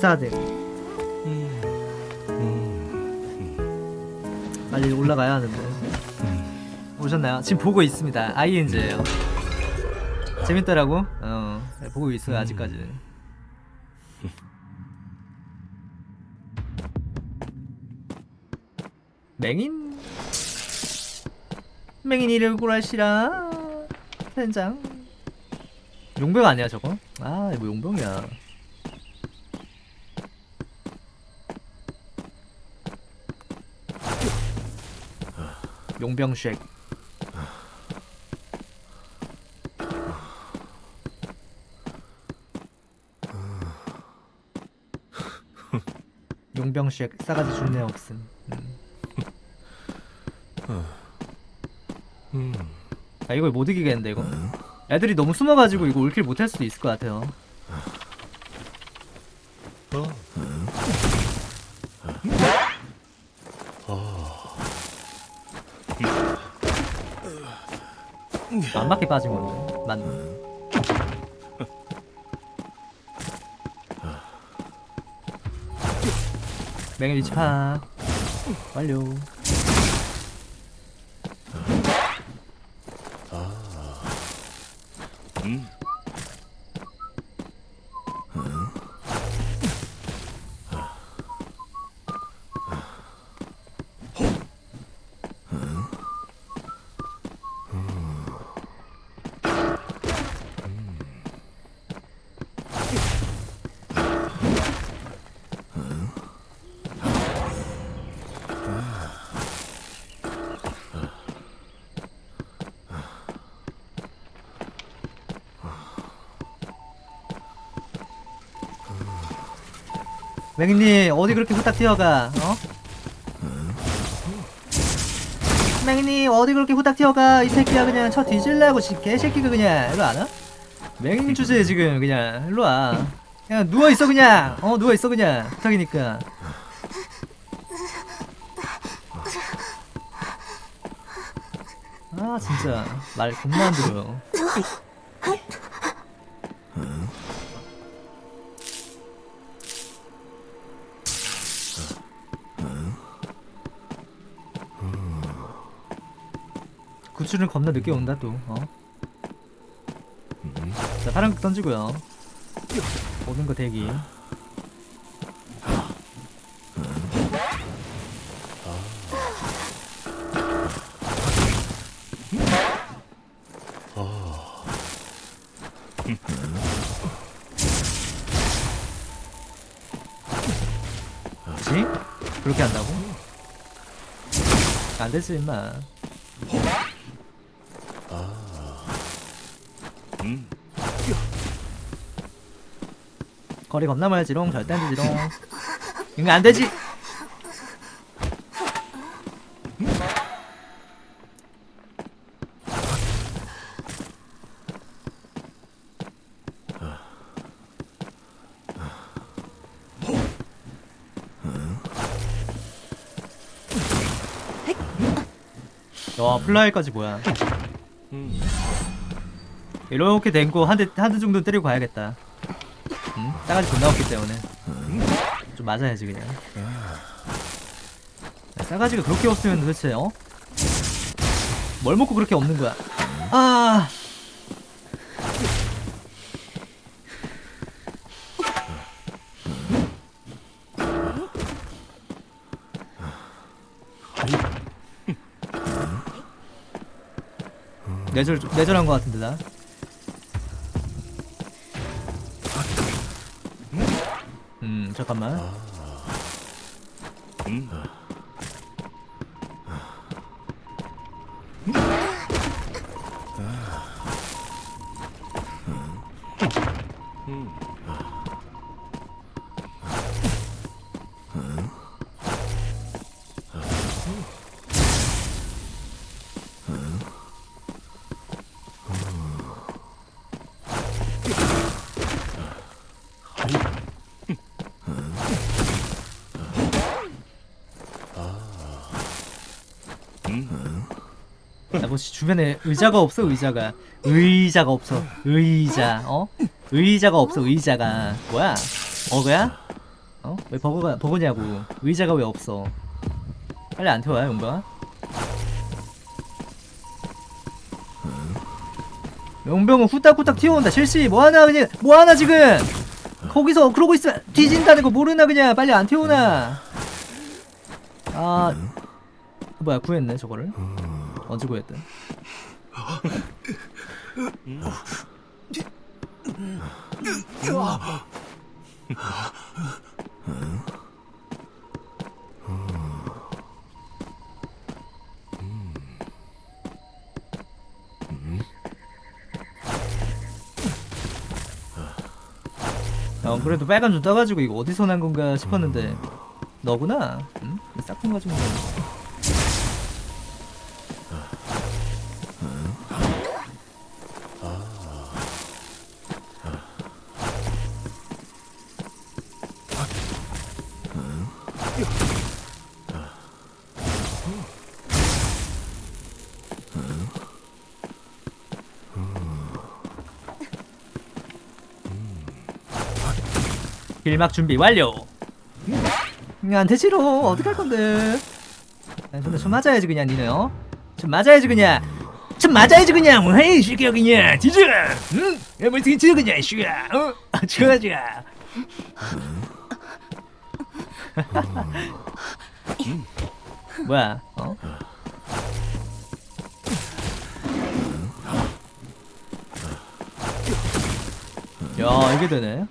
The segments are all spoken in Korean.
14등 빨리 올라가야 하는데 오셨나요? 지금 보고 있습니다. ING예요. 재밌더라고? 어 보고 있어요 아직까지는 맹인? 맹인 이를 구하시라 현장. 용병 아니야 저거? 아 이거 용병이야 용병 쉑 용병 쉑 싸가지 준내 없음. 음. 아 이걸 못 이기겠는데 이거. 애들이 너무 숨어가지고 이거 올킬 못할 수도 있을 것 같아요 안 맞게 빠진 건데 맞네 맹일 위치 파악 완료 맹님 어디 그렇게 후딱 뛰어가 어? 맹님 어디 그렇게 후딱 뛰어가? 이 새끼야 그냥 쳐 뒤질라고 지 개새끼가 그냥. 일로 안 와? 맹님 주제에 지금 그냥 일로 와. 그냥 누워있어 그냥. 어 누워있어 그냥. 부탁이니까. 아 진짜. 말 겁나 안 들어요 구출은 겁나 늦게 온다 또 어? 자 파란 극 던지고요 오는 거 대기? 그렇게 한다고? 안 되지 임마 거리 겁나 멀지롱 절대 안 되지롱. 이거 안 되지? 와 플라이까지 뭐야 이렇게 된거 한 대 한 대 정도 때리고 가야겠다 응? 싸가지 존나 없기 때문에 좀 맞아야지 그냥 야, 싸가지가 그렇게 없으면 도대체 어? 뭘 먹고 그렇게 없는 거야 아 내절 내절한 거 같은데 나 잠깐만. 야, 뭐 주변에 의자가 없어 의자가. 의자가 없어. 의자 어? 의자가 없어 의자가. 뭐야? 어그야? 어? 왜 버거가 버거냐고. 의자가 왜 없어? 빨리 안 태워요 용병아. 용병은 후딱후딱 튀어온다. 실시 뭐하나 그냥 뭐하나 지금? 거기서 그러고 있으면 뒤진다는 거 모르나 그냥. 빨리 안 태우나. 아 뭐야 구했네 저거를 언제 구했든 어 그래도 빨간 좀 떠가지고 이거 어디서 난 건가 싶었는데 너구나. 응? 싹퉁 가지고 길막 준비 완료. 나한테 싫어. 어떻게 할 건데? 아, 근데 좀 맞아야지 그냥 니네 어? 좀 맞아야지 그냥. 좀 맞아야지 그냥. 뭐 헤이 시켜 그냥. 뒤져. 응? 야뭘 뒤져 그냥 시야. 어? 아, 좋아 좋아. 뭐야? 어? 야 이게 되네.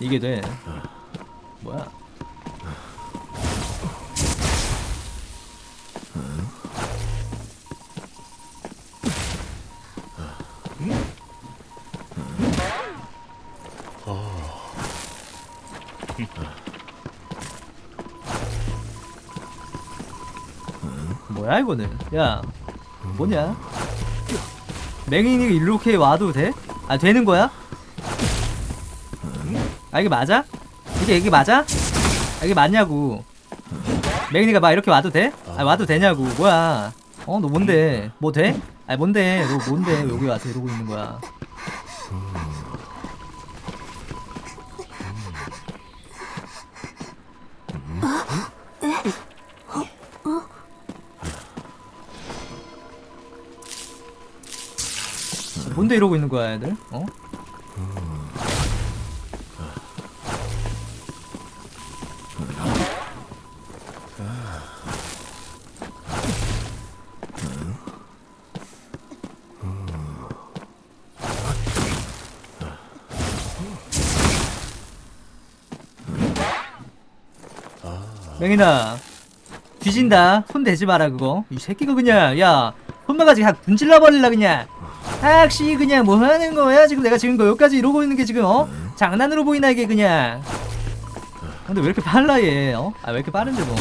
음? 이게 돼. 뭐야? 뭐야 이거는? 야, 뭐냐? 맹인이 이렇게 와도 돼? 아 되는 거야? 아 이게 맞아? 이게 이게 맞아? 아 이게 맞냐고 맹인이가 막 이렇게 와도 돼? 아 와도 되냐고 뭐야 어 너 뭔데 뭐 돼? 아 뭔데 너 뭔데 여기 와서 이러고 있는 거야 뭔데 이러고 있는 거야 애들? 어? 맹인아 뒤진다. 손 대지 마라 그거. 이 새끼가 그냥 야 손만 가지고 그냥 분질러 버릴라 그냥. 확시 그냥 뭐 하는 거야? 지금 내가 지금 여기까지 이러고 있는 게 지금 어? 장난으로 보이나 이게 그냥. 근데 왜 이렇게 빨라 얘 어? 아 왜 이렇게 빠른데 너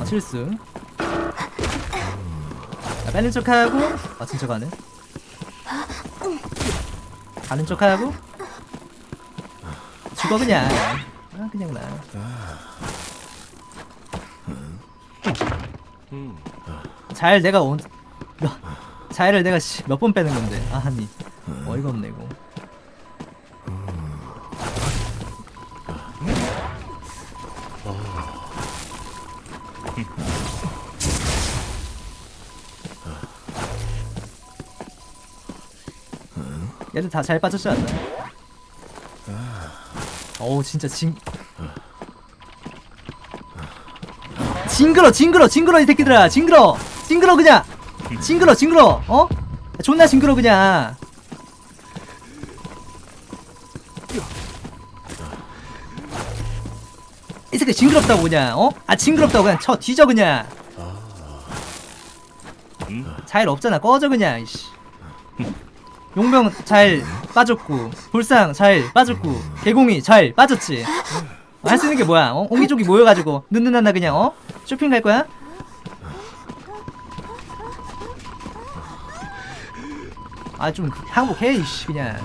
아, 실수. 아, 빼는 척하고. 맞춘 척하네. 가는 척하고. 죽어 그냥. 아 그냥 나 잘 내가 온 너, 자해를 내가 몇 번 빼는 건데 아니. 어이가 없네 이거. 얘들 다 잘 빠졌지 않나? 어우 진짜 징 징그러 징그러 징그러 이 새끼들아. 징그러. 징그러 그냥. 징그러 징그러. 어? 존나 징그러 그냥. 이 새끼 징그럽다고 그냥 어? 아 징그럽다고 그냥 쳐. 뒤져 그냥. 자일 없잖아. 꺼져 그냥 이씨. 용병 잘 빠졌고 불상 잘 빠졌고 개공이 잘 빠졌지. 할 수 있는 게 뭐야? 어? 옹기종기 모여가지고 눈누난나 그냥 어? 쇼핑 갈 거야? 아 좀 항복해 이씨 그냥